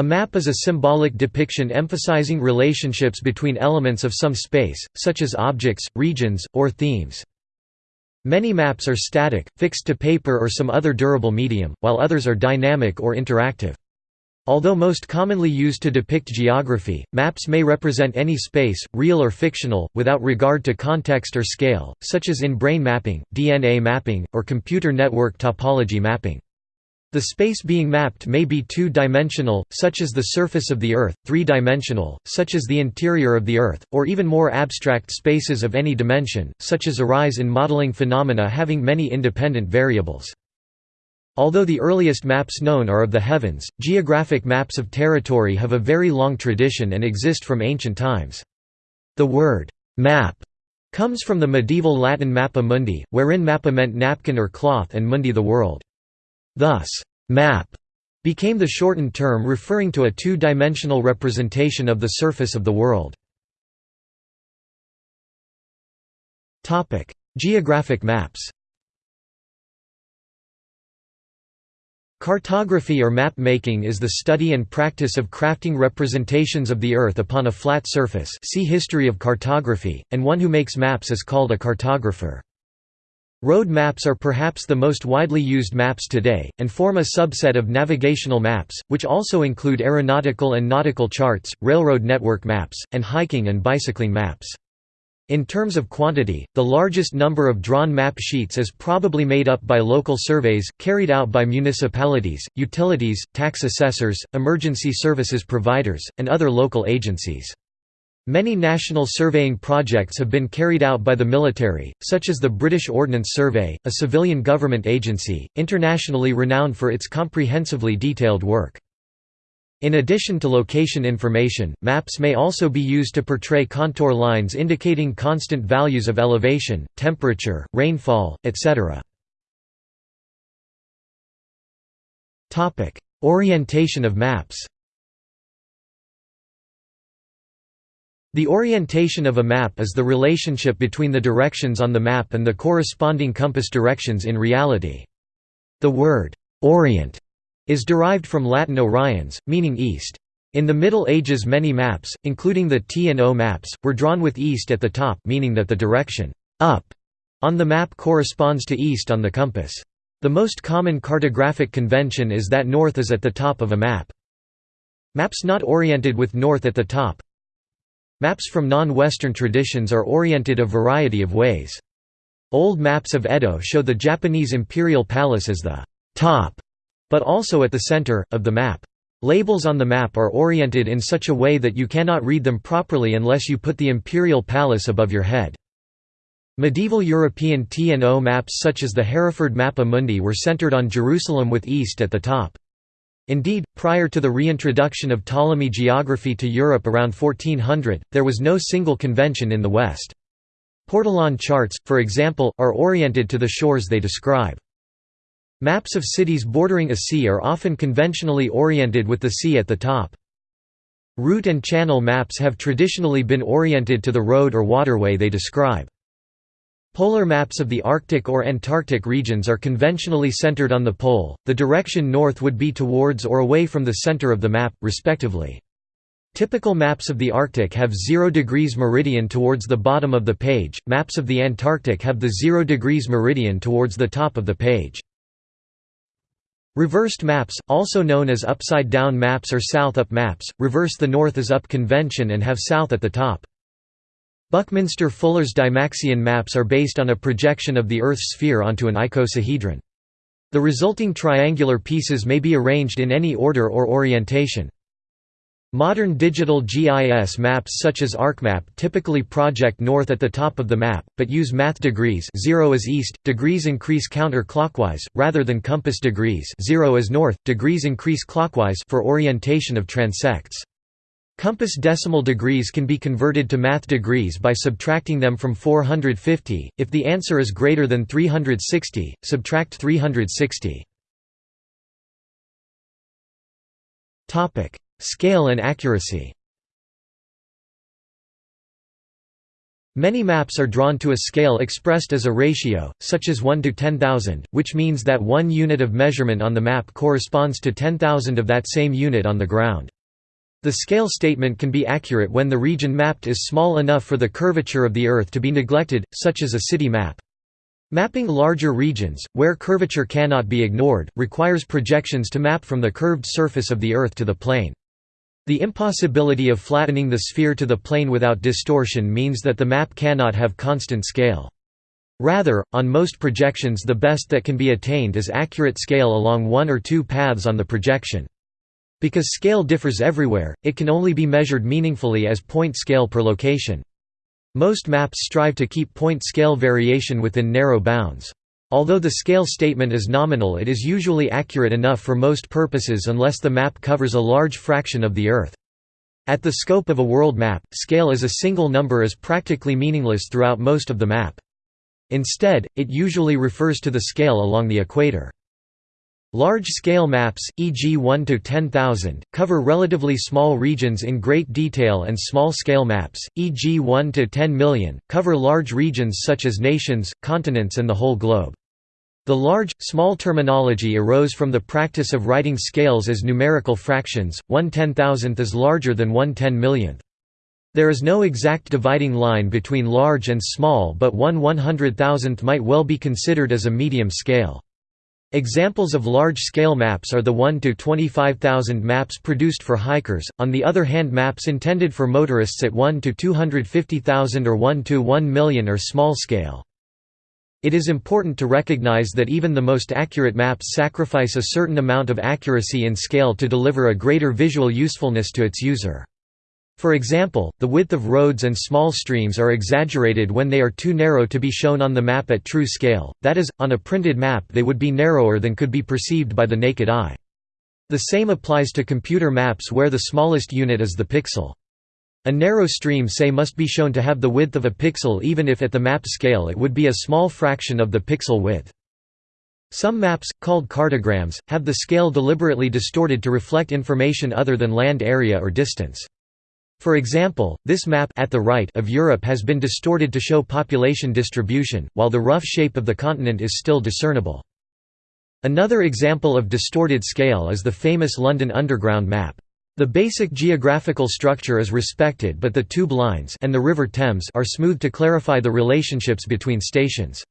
A map is a symbolic depiction emphasizing relationships between elements of some space, such as objects, regions, or themes. Many maps are static, fixed to paper or some other durable medium, while others are dynamic or interactive. Although most commonly used to depict geography, maps may represent any space, real or fictional, without regard to context or scale, such as in brain mapping, DNA mapping, or computer network topology mapping. The space being mapped may be two-dimensional, such as the surface of the Earth, three-dimensional, such as the interior of the Earth, or even more abstract spaces of any dimension, such as arise in modeling phenomena having many independent variables. Although the earliest maps known are of the heavens, geographic maps of territory have a very long tradition and exist from ancient times. The word, map, comes from the medieval Latin mappa mundi, wherein mappa meant napkin or cloth and mundi the world. Thus, map became the shortened term referring to a two-dimensional representation of the surface of the world. Geographic maps Cartography or map making is the study and practice of crafting representations of the Earth upon a flat surface see History of cartography, and one who makes maps is called a cartographer. Road maps are perhaps the most widely used maps today, and form a subset of navigational maps, which also include aeronautical and nautical charts, railroad network maps, and hiking and bicycling maps. In terms of quantity, the largest number of drawn map sheets is probably made up by local surveys, carried out by municipalities, utilities, tax assessors, emergency services providers, and other local agencies. Many national surveying projects have been carried out by the military, such as the British Ordnance Survey, a civilian government agency, internationally renowned for its comprehensively detailed work. In addition to location information, maps may also be used to portray contour lines indicating constant values of elevation, temperature, rainfall, etc. Orientation of maps The orientation of a map is the relationship between the directions on the map and the corresponding compass directions in reality. The word, orient, is derived from Latin oriens, meaning east. In the Middle Ages many maps, including the T and O maps, were drawn with east at the top meaning that the direction up on the map corresponds to east on the compass. The most common cartographic convention is that north is at the top of a map. Maps not oriented with north at the top Maps from non-Western traditions are oriented a variety of ways. Old maps of Edo show the Japanese imperial palace as the top, but also at the center, of the map. Labels on the map are oriented in such a way that you cannot read them properly unless you put the imperial palace above your head. Medieval European T&O maps such as the Hereford Mappa Mundi were centered on Jerusalem with east at the top. Indeed, prior to the reintroduction of Ptolemy geography to Europe around 1400, there was no single convention in the West. Portolan charts, for example, are oriented to the shores they describe. Maps of cities bordering a sea are often conventionally oriented with the sea at the top. Route and channel maps have traditionally been oriented to the road or waterway they describe. Polar maps of the Arctic or Antarctic regions are conventionally centered on the pole, the direction north would be towards or away from the center of the map, respectively. Typical maps of the Arctic have 0 degrees meridian towards the bottom of the page, maps of the Antarctic have the 0 degrees meridian towards the top of the page. Reversed maps, also known as upside-down maps or south-up maps, reverse the north is up convention and have south at the top. Buckminster Fuller's Dymaxion maps are based on a projection of the Earth's sphere onto an icosahedron. The resulting triangular pieces may be arranged in any order or orientation. Modern digital GIS maps such as ArcMap typically project north at the top of the map, but use math degrees 0 is east, degrees increase counterclockwise, rather than compass degrees 0 is north, degrees increase clockwise for orientation of transects. Compass decimal degrees can be converted to math degrees by subtracting them from 450. If the answer is greater than 360, subtract 360. Topic: Scale and accuracy. Many maps are drawn to a scale expressed as a ratio, such as 1 to 10,000, which means that one unit of measurement on the map corresponds to 10,000 of that same unit on the ground. The scale statement can be accurate when the region mapped is small enough for the curvature of the Earth to be neglected, such as a city map. Mapping larger regions, where curvature cannot be ignored, requires projections to map from the curved surface of the Earth to the plane. The impossibility of flattening the sphere to the plane without distortion means that the map cannot have constant scale. Rather, on most projections the best that can be attained is accurate scale along one or two paths on the projection. Because scale differs everywhere, it can only be measured meaningfully as point scale per location. Most maps strive to keep point scale variation within narrow bounds. Although the scale statement is nominal it is usually accurate enough for most purposes unless the map covers a large fraction of the Earth. At the scope of a world map, scale as a single number is practically meaningless throughout most of the map. Instead, it usually refers to the scale along the equator. Large-scale maps, e.g. 1 to 10,000, cover relatively small regions in great detail and small-scale maps, e.g. 1 to 10 million, cover large regions such as nations, continents and the whole globe. The large, small terminology arose from the practice of writing scales as numerical fractions, 1 ten-thousandth is larger than 1 ten millionth. There is no exact dividing line between large and small but 1 one hundred thousandth might well be considered as a medium scale. Examples of large-scale maps are the 1 to 25,000 maps produced for hikers, on the other hand maps intended for motorists at 1 to 250,000 or 1 to 1 million are small-scale. It is important to recognize that even the most accurate maps sacrifice a certain amount of accuracy in scale to deliver a greater visual usefulness to its user. For example, the width of roads and small streams are exaggerated when they are too narrow to be shown on the map at true scale, that is, on a printed map they would be narrower than could be perceived by the naked eye. The same applies to computer maps where the smallest unit is the pixel. A narrow stream say must be shown to have the width of a pixel even if at the map scale it would be a small fraction of the pixel width. Some maps, called cartograms, have the scale deliberately distorted to reflect information other than land area or distance. For example, this map at the right of Europe has been distorted to show population distribution, while the rough shape of the continent is still discernible. Another example of distorted scale is the famous London Underground map. The basic geographical structure is respected but the tube lines and the River Thames are smooth to clarify the relationships between stations.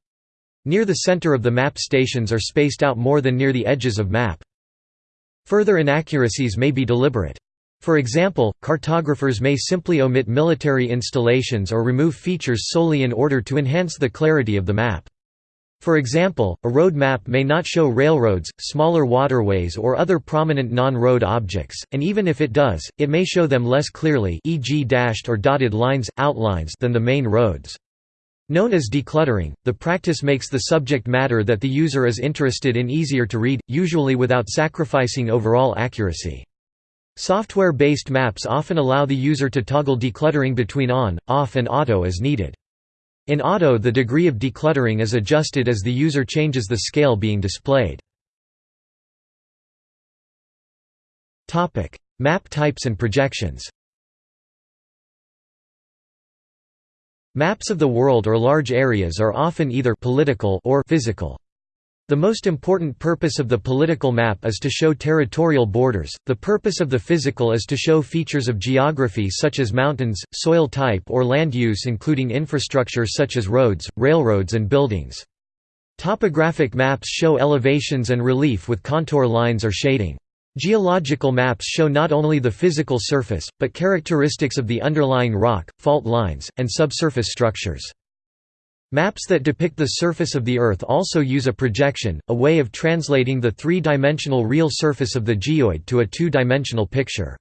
Near the center of the map stations are spaced out more than near the edges of map. Further inaccuracies may be deliberate. For example, cartographers may simply omit military installations or remove features solely in order to enhance the clarity of the map. For example, a road map may not show railroads, smaller waterways or other prominent non-road objects, and even if it does, it may show them less clearly e.g. dashed or dotted lines, outlines than the main roads. Known as decluttering, the practice makes the subject matter that the user is interested in easier to read, usually without sacrificing overall accuracy. Software-based maps often allow the user to toggle decluttering between on, off and auto as needed. In auto the degree of decluttering is adjusted as the user changes the scale being displayed. Map types and projections Maps of the world or large areas are often either political or physical. The most important purpose of the political map is to show territorial borders, the purpose of the physical is to show features of geography such as mountains, soil type or land use including infrastructure such as roads, railroads and buildings. Topographic maps show elevations and relief with contour lines or shading. Geological maps show not only the physical surface, but characteristics of the underlying rock, fault lines, and subsurface structures. Maps that depict the surface of the Earth also use a projection, a way of translating the three-dimensional real surface of the geoid to a two-dimensional picture.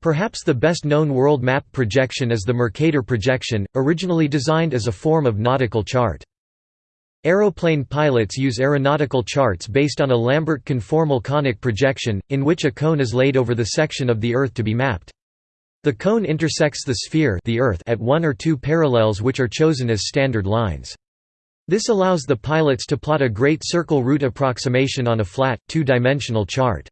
Perhaps the best-known world map projection is the Mercator projection, originally designed as a form of nautical chart. Aeroplane pilots use aeronautical charts based on a Lambert conformal conic projection, in which a cone is laid over the section of the Earth to be mapped. The cone intersects the sphere the Earth at one or two parallels which are chosen as standard lines. This allows the pilots to plot a great circle route approximation on a flat, two-dimensional chart.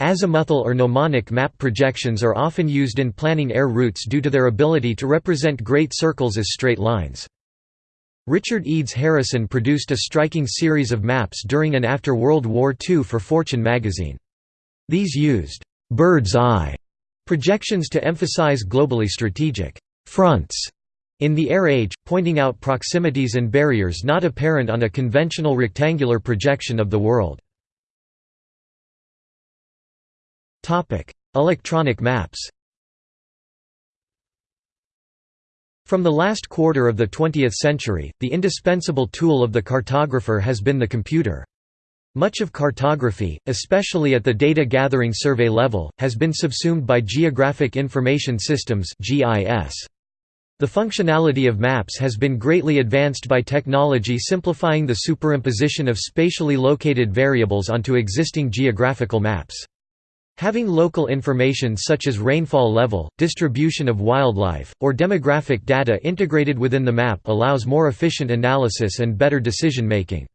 Azimuthal or gnomonic map projections are often used in planning air routes due to their ability to represent great circles as straight lines. Richard Edes Harrison produced a striking series of maps during and after World War II for Fortune magazine. These used «bird's eye» projections to emphasize globally strategic «fronts» in the air age, pointing out proximities and barriers not apparent on a conventional rectangular projection of the world. Electronic maps From the last quarter of the 20th century, the indispensable tool of the cartographer has been the computer. Much of cartography, especially at the data gathering survey level, has been subsumed by Geographic Information Systems The functionality of maps has been greatly advanced by technology simplifying the superimposition of spatially located variables onto existing geographical maps. Having local information such as rainfall level, distribution of wildlife, or demographic data integrated within the map allows more efficient analysis and better decision-making.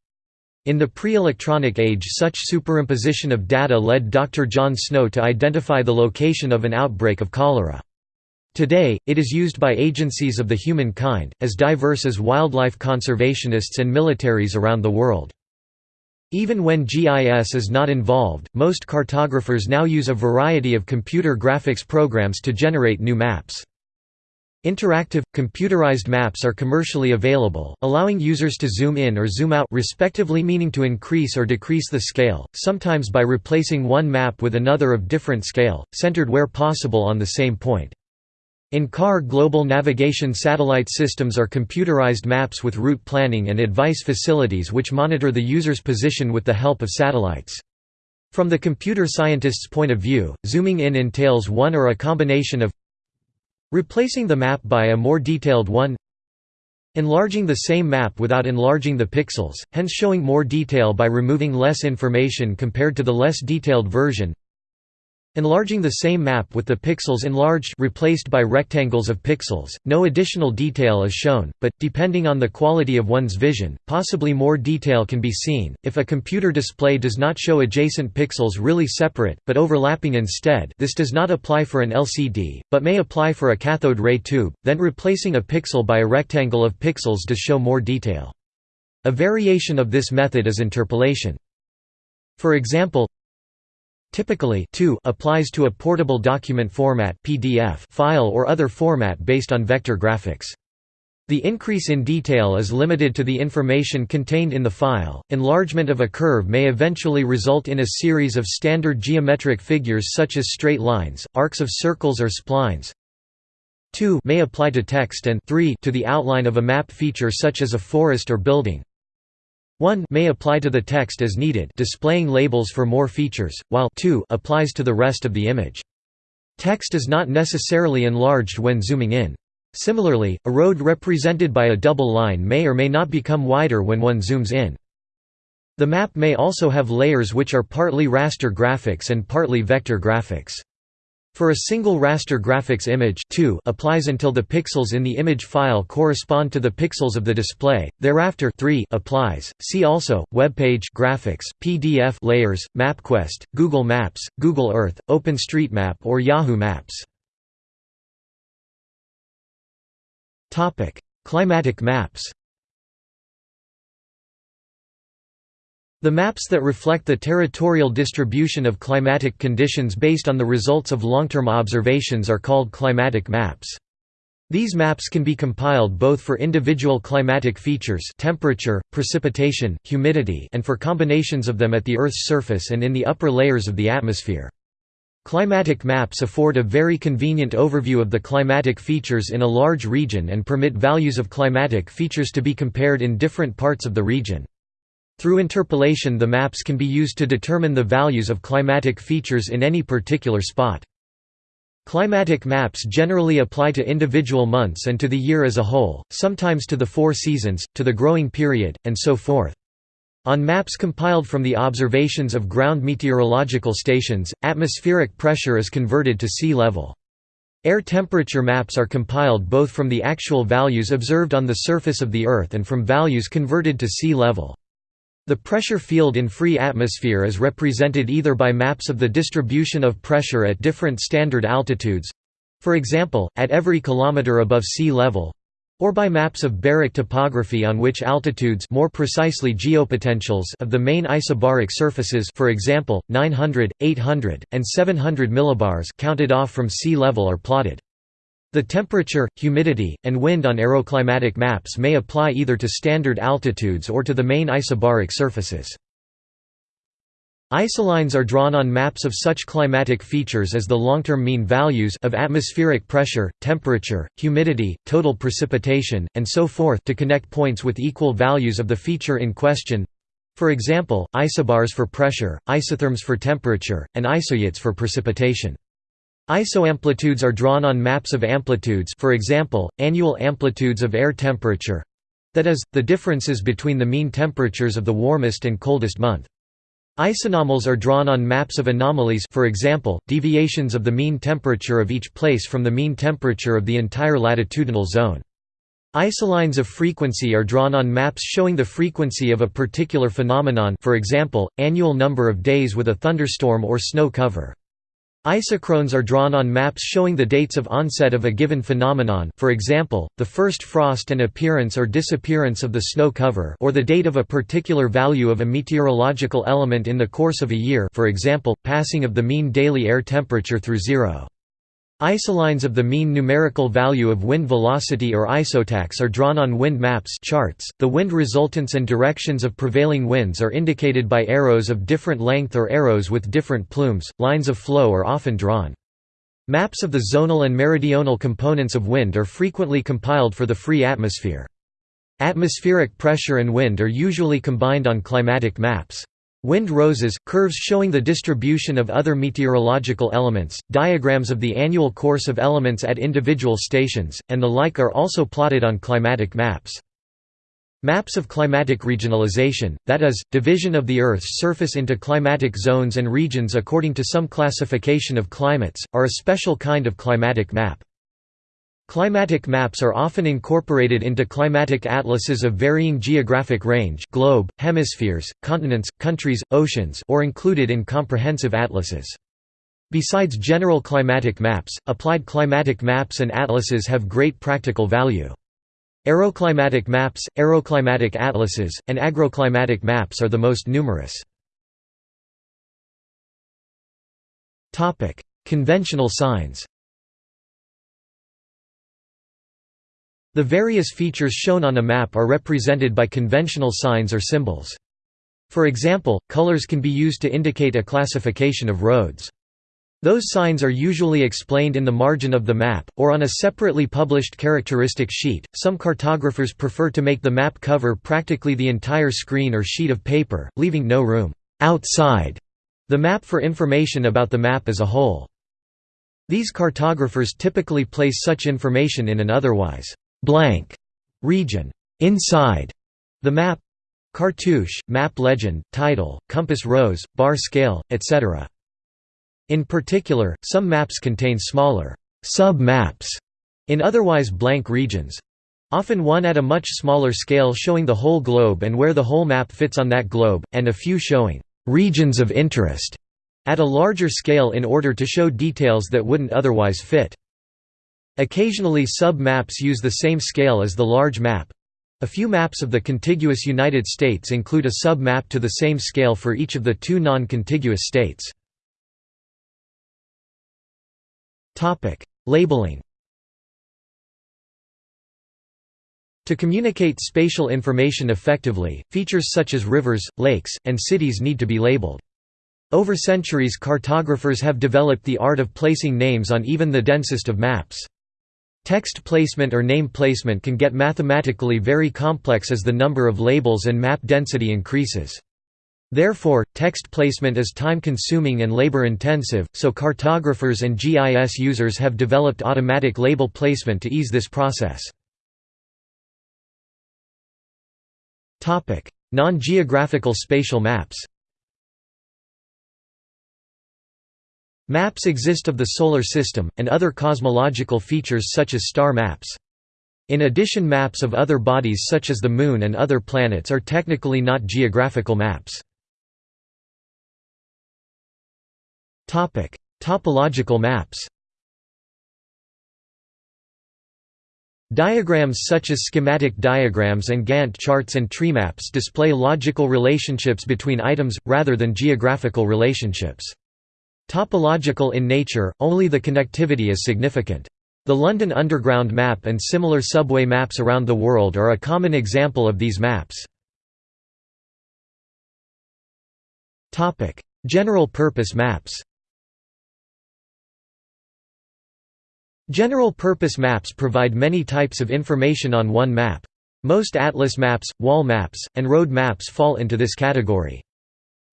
In the pre-electronic age such superimposition of data led Dr. John Snow to identify the location of an outbreak of cholera. Today, it is used by agencies of the humankind, as diverse as wildlife conservationists and militaries around the world. Even when GIS is not involved, most cartographers now use a variety of computer graphics programs to generate new maps. Interactive, computerized maps are commercially available, allowing users to zoom in or zoom out respectively meaning to increase or decrease the scale, sometimes by replacing one map with another of different scale, centered where possible on the same point. In-car global navigation satellite systems are computerized maps with route planning and advice facilities which monitor the user's position with the help of satellites. From the computer scientist's point of view, zooming in entails one or a combination of replacing the map by a more detailed one enlarging the same map without enlarging the pixels, hence showing more detail by removing less information compared to the less detailed version Enlarging the same map with the pixels enlarged replaced by rectangles of pixels, no additional detail is shown, but, depending on the quality of one's vision, possibly more detail can be seen. If a computer display does not show adjacent pixels really separate, but overlapping instead this does not apply for an LCD, but may apply for a cathode ray tube, then replacing a pixel by a rectangle of pixels does show more detail. A variation of this method is interpolation. For example, Typically 2 applies to a portable document format PDF file or other format based on vector graphics. The increase in detail is limited to the information contained in the file. Enlargement of a curve may eventually result in a series of standard geometric figures such as straight lines, arcs of circles or splines. 2 may apply to text and 3 to the outline of a map feature such as a forest or building. 1 may apply to the text as needed displaying labels for more features, while 2 applies to the rest of the image. Text is not necessarily enlarged when zooming in. Similarly, a road represented by a double line may or may not become wider when one zooms in. The map may also have layers which are partly raster graphics and partly vector graphics. For a single raster graphics image 2 applies until the pixels in the image file correspond to the pixels of the display, thereafter 3 applies. See also, webpage graphics, PDF layers, MapQuest, Google Maps, Google Earth, OpenStreetMap or Yahoo Maps. Climatic maps The maps that reflect the territorial distribution of climatic conditions based on the results of long-term observations are called climatic maps. These maps can be compiled both for individual climatic features temperature, precipitation, humidity and for combinations of them at the Earth's surface and in the upper layers of the atmosphere. Climatic maps afford a very convenient overview of the climatic features in a large region and permit values of climatic features to be compared in different parts of the region. Through interpolation the maps can be used to determine the values of climatic features in any particular spot. Climatic maps generally apply to individual months and to the year as a whole, sometimes to the four seasons, to the growing period, and so forth. On maps compiled from the observations of ground meteorological stations, atmospheric pressure is converted to sea level. Air temperature maps are compiled both from the actual values observed on the surface of the Earth and from values converted to sea level. The pressure field in free atmosphere is represented either by maps of the distribution of pressure at different standard altitudes—for example, at every kilometer above sea level, or by maps of baric topography on which altitudes more precisely geopotentials of the main isobaric surfaces for example, 900, 800, and 700 millibars counted off from sea level are plotted. The temperature, humidity, and wind on aeroclimatic maps may apply either to standard altitudes or to the main isobaric surfaces. Isolines are drawn on maps of such climatic features as the long-term mean values of atmospheric pressure, temperature, humidity, total precipitation, and so forth to connect points with equal values of the feature in question. For example, isobars for pressure, isotherms for temperature, and isohyets for precipitation. Isoamplitudes are drawn on maps of amplitudes for example, annual amplitudes of air temperature—that is, the differences between the mean temperatures of the warmest and coldest month. Isanomals are drawn on maps of anomalies for example, deviations of the mean temperature of each place from the mean temperature of the entire latitudinal zone. Isolines of frequency are drawn on maps showing the frequency of a particular phenomenon for example, annual number of days with a thunderstorm or snow cover. Isochrones are drawn on maps showing the dates of onset of a given phenomenon for example, the first frost and appearance or disappearance of the snow cover or the date of a particular value of a meteorological element in the course of a year for example, passing of the mean daily air temperature through zero. Isolines of the mean numerical value of wind velocity or isotachs are drawn on wind maps charts. The wind resultants and directions of prevailing winds are indicated by arrows of different length or arrows with different plumes. Lines of flow are often drawn. Maps of the zonal and meridional components of wind are frequently compiled for the free atmosphere. Atmospheric pressure and wind are usually combined on climatic maps. Wind roses, curves showing the distribution of other meteorological elements, diagrams of the annual course of elements at individual stations, and the like are also plotted on climatic maps. Maps of climatic regionalization, that is, division of the Earth's surface into climatic zones and regions according to some classification of climates, are a special kind of climatic map. Climatic maps are often incorporated into climatic atlases of varying geographic range globe, hemispheres, continents, countries, oceans or included in comprehensive atlases. Besides general climatic maps, applied climatic maps and atlases have great practical value. Aeroclimatic maps, aeroclimatic atlases, and agroclimatic maps are the most numerous. Conventional signs The various features shown on a map are represented by conventional signs or symbols. For example, colors can be used to indicate a classification of roads. Those signs are usually explained in the margin of the map, or on a separately published characteristic sheet. Some cartographers prefer to make the map cover practically the entire screen or sheet of paper, leaving no room outside the map for information about the map as a whole. These cartographers typically place such information in an otherwise blank region inside the map cartouche, map legend, title, compass rose, bar scale, etc. In particular, some maps contain smaller sub-maps in otherwise blank regions. Often one at a much smaller scale showing the whole globe and where the whole map fits on that globe, and a few showing «regions of interest» at a larger scale in order to show details that wouldn't otherwise fit. Occasionally sub-maps use the same scale as the large map. A few maps of the contiguous United States include a sub-map to the same scale for each of the two non-contiguous states. Labeling To communicate spatial information effectively, features such as rivers, lakes, and cities need to be labeled. Over centuries cartographers have developed the art of placing names on even the densest of maps. Text placement or name placement can get mathematically very complex as the number of labels and map density increases. Therefore, text placement is time-consuming and labor-intensive, so cartographers and GIS users have developed automatic label placement to ease this process. Non-geographical spatial maps Maps exist of the Solar System, and other cosmological features such as star maps. In addition maps of other bodies such as the Moon and other planets are technically not geographical maps. Topological maps Diagrams such as schematic diagrams and Gantt charts and treemaps display logical relationships between items, rather than geographical relationships. Topological in nature, only the connectivity is significant. The London Underground map and similar subway maps around the world are a common example of these maps. General purpose maps General purpose maps provide many types of information on one map. Most atlas maps, wall maps, and road maps fall into this category.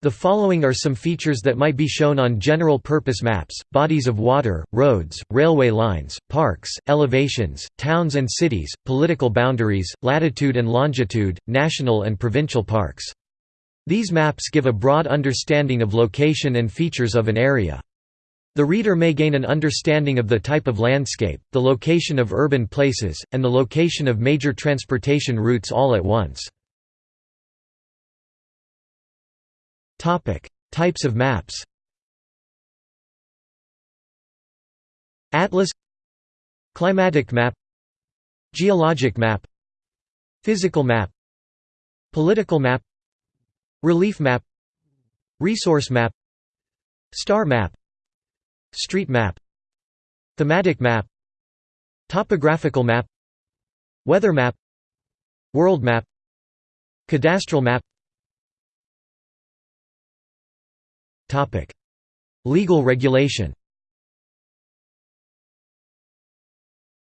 The following are some features that might be shown on general-purpose maps, bodies of water, roads, railway lines, parks, elevations, towns and cities, political boundaries, latitude and longitude, national and provincial parks. These maps give a broad understanding of location and features of an area. The reader may gain an understanding of the type of landscape, the location of urban places, and the location of major transportation routes all at once. Types of maps Atlas Climatic map Geologic map Physical map Political map Relief map Resource map Star map Street map Thematic map Topographical map Weather map World map Cadastral map Legal regulation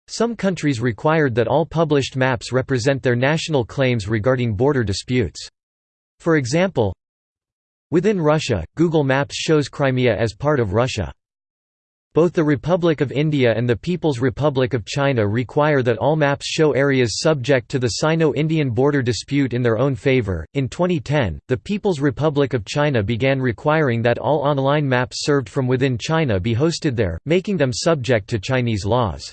Some countries required that all published maps represent their national claims regarding border disputes. For example, within Russia, Google Maps shows Crimea as part of Russia. Both the Republic of India and the People's Republic of China require that all maps show areas subject to the Sino-Indian border dispute in their own favor. In 2010, the People's Republic of China began requiring that all online maps served from within China be hosted there, making them subject to Chinese laws.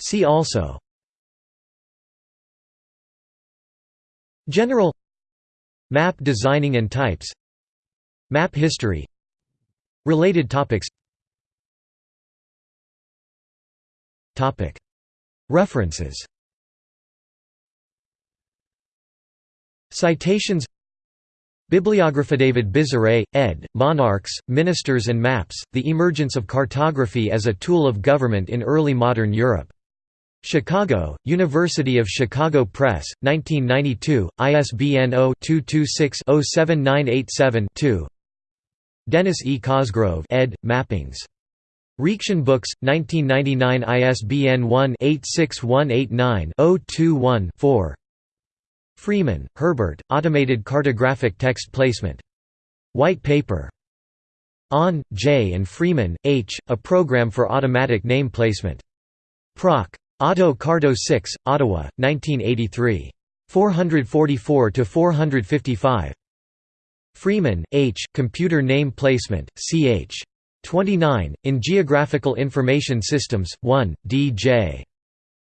See also General Map designing and types Map history. Related topics. References. Citations. Bibliography David Buisseret, ed., Monarchs, Ministers and Maps, The Emergence of Cartography as a Tool of Government in Early Modern Europe. Chicago, University of Chicago Press, 1992, ISBN 0-226-07987-2 Dennis E. Cosgrove ed., Mappings. Reaktion Books, 1999 ISBN 1-86189-021-4 Freeman, Herbert, Automated Cartographic Text Placement. White Paper. Ahn, J. and Freeman, H., A Program for Automatic Name Placement. Proc. Auto Carto 6, Ottawa, 1983. 444–455. Freeman, H., Computer Name Placement, ch. 29, in Geographical Information Systems, 1, D.J.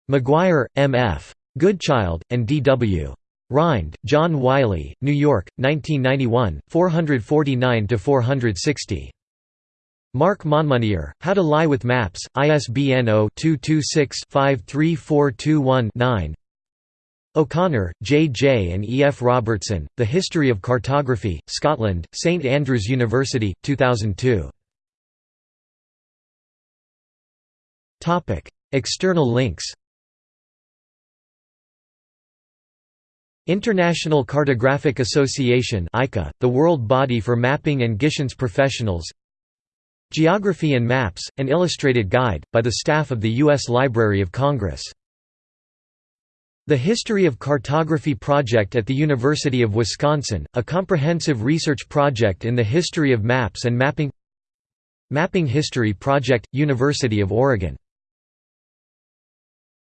Maguire, M.F. Goodchild, and D.W. Rhind, John Wiley, New York, 1991, 449–460. Mark Monmonier, How to Lie with Maps, ISBN 0-226-53421-9 O'Connor, J. J. and E. F. Robertson, The History of Cartography, Scotland, St Andrews University, 2002. External links International Cartographic Association the world body for mapping and GIScience professionals Geography and Maps, an illustrated guide, by the staff of the U.S. Library of Congress the History of Cartography Project at the University of Wisconsin, a comprehensive research project in the history of maps and mapping. Mapping History Project, University of Oregon